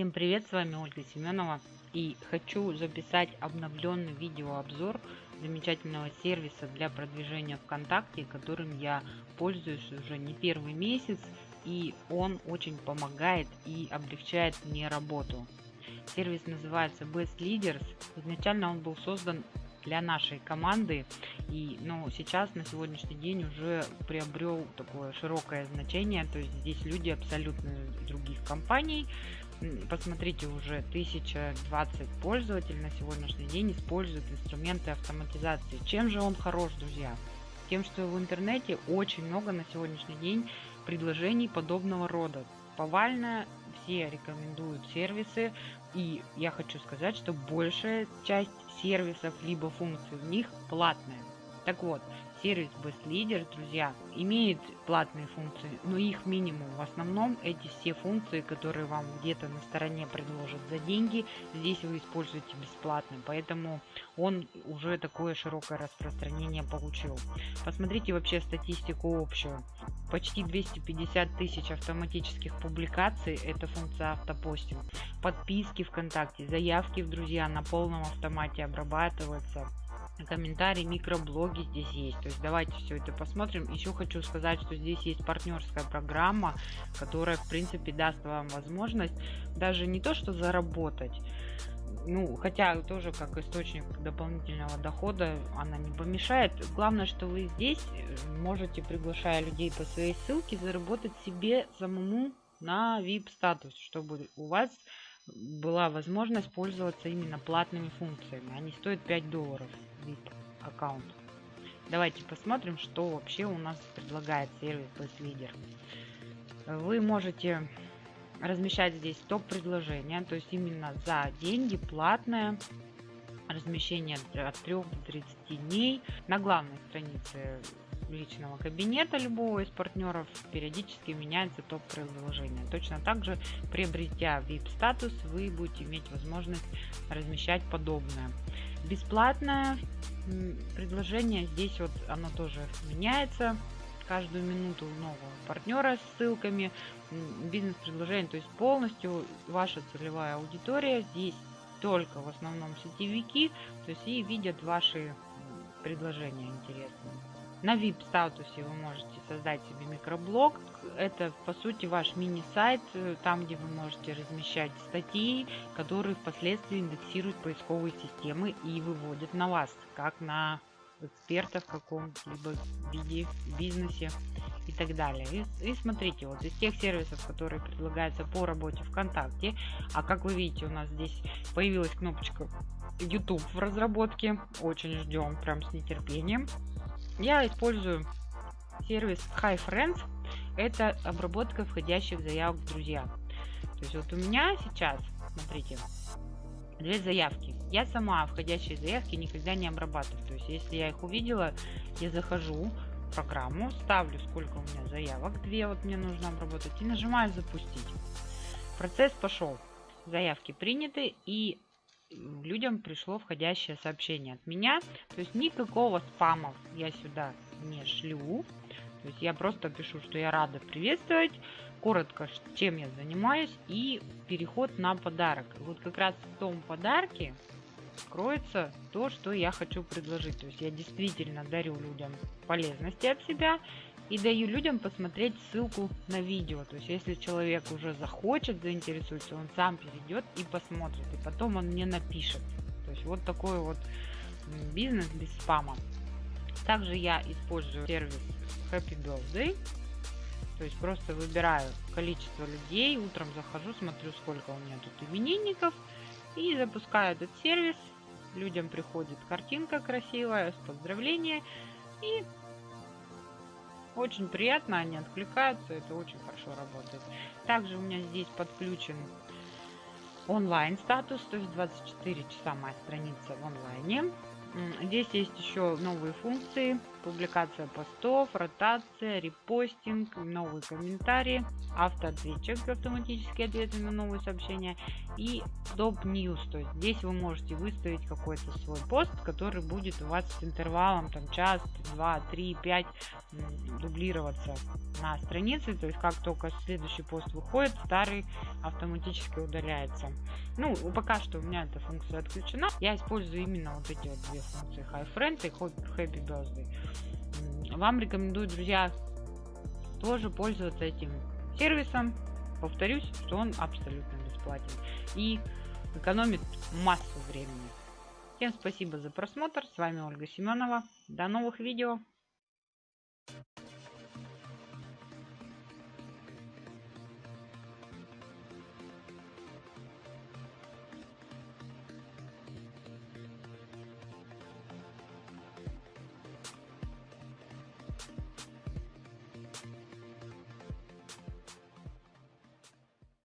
Всем привет, с вами Ольга Семенова и хочу записать обновленный видеообзор замечательного сервиса для продвижения ВКонтакте, которым я пользуюсь уже не первый месяц и он очень помогает и облегчает мне работу. Сервис называется Best Leaders. Изначально он был создан для нашей команды и ну сейчас на сегодняшний день уже приобрел такое широкое значение то есть здесь люди абсолютно других компаний посмотрите уже 1020 пользователей на сегодняшний день используют инструменты автоматизации. Чем же он хорош друзья? Тем что в интернете очень много на сегодняшний день предложений подобного рода. Повально все рекомендуют сервисы и я хочу сказать что большая часть сервисов либо функций в них платная так вот сервис Best Leader, друзья, имеет платные функции, но их минимум. В основном эти все функции, которые вам где-то на стороне предложат за деньги, здесь вы используете бесплатно. Поэтому он уже такое широкое распространение получил. Посмотрите вообще статистику общую. Почти 250 тысяч автоматических публикаций, это функция автопостинг. Подписки ВКонтакте, заявки в друзья на полном автомате обрабатываются комментарии, микроблоги здесь есть. То есть давайте все это посмотрим. Еще хочу сказать, что здесь есть партнерская программа, которая в принципе даст вам возможность даже не то что заработать, ну, хотя тоже как источник дополнительного дохода она не помешает. Главное, что вы здесь можете, приглашая людей по своей ссылке, заработать себе самому на VIP статус, чтобы у вас была возможность пользоваться именно платными функциями. Они стоят 5 долларов VIP аккаунт. Давайте посмотрим, что вообще у нас предлагает сервис Leader. Вы можете размещать здесь топ-предложения, то есть именно за деньги платное размещение от 3 до 30 дней на главной странице личного кабинета любого из партнеров периодически меняется топ предложения. Точно так же, приобретя VIP статус, вы будете иметь возможность размещать подобное. Бесплатное предложение. Здесь вот оно тоже меняется. Каждую минуту нового партнера с ссылками бизнес-предложение. То есть полностью ваша целевая аудитория. Здесь только в основном сетевики то есть и видят ваши предложения интересные на VIP статусе вы можете создать себе микроблог. Это по сути ваш мини-сайт, э, там где вы можете размещать статьи, которые впоследствии индексируют поисковые системы и выводят на вас, как на эксперта в каком-либо виде, бизнесе и так далее. И, и смотрите, вот из тех сервисов, которые предлагаются по работе ВКонтакте, а как вы видите, у нас здесь появилась кнопочка YouTube в разработке, очень ждем, прям с нетерпением. Я использую сервис Hi Friends. Это обработка входящих заявок в друзья. То есть вот у меня сейчас, смотрите, две заявки. Я сама входящие заявки никогда не обрабатываю. То есть если я их увидела, я захожу в программу, ставлю сколько у меня заявок, две вот мне нужно обработать и нажимаю запустить. Процесс пошел. Заявки приняты и людям пришло входящее сообщение от меня. То есть никакого спама я сюда не шлю. То есть я просто пишу, что я рада приветствовать, коротко, чем я занимаюсь и переход на подарок. Вот как раз в том подарке кроется то, что я хочу предложить. То есть я действительно дарю людям полезности от себя и даю людям посмотреть ссылку на видео. То есть, если человек уже захочет, заинтересуется, он сам перейдет и посмотрит. И потом он мне напишет. То есть, вот такой вот бизнес без спама. Также я использую сервис Happy Birthday. То есть, просто выбираю количество людей, утром захожу, смотрю, сколько у меня тут именинников. И запускаю этот сервис. Людям приходит картинка красивая с поздравления. И очень приятно, они откликаются, это очень хорошо работает. Также у меня здесь подключен онлайн статус, то есть 24 часа моя страница в онлайне. Здесь есть еще новые функции. Публикация постов, ротация, репостинг, новые комментарии, автоответчик, автоматические ответы на новые сообщения и топ news. То есть здесь вы можете выставить какой-то свой пост, который будет у вас с интервалом там час, два, три, пять дублироваться на странице. То есть как только следующий пост выходит, старый автоматически удаляется. Ну, пока что у меня эта функция отключена. Я использую именно вот эти вот две функции High Friend и Happy Birthday. Вам рекомендую, друзья, тоже пользоваться этим сервисом. Повторюсь, что он абсолютно бесплатен и экономит массу времени. Всем спасибо за просмотр. С вами Ольга Семенова. До новых видео.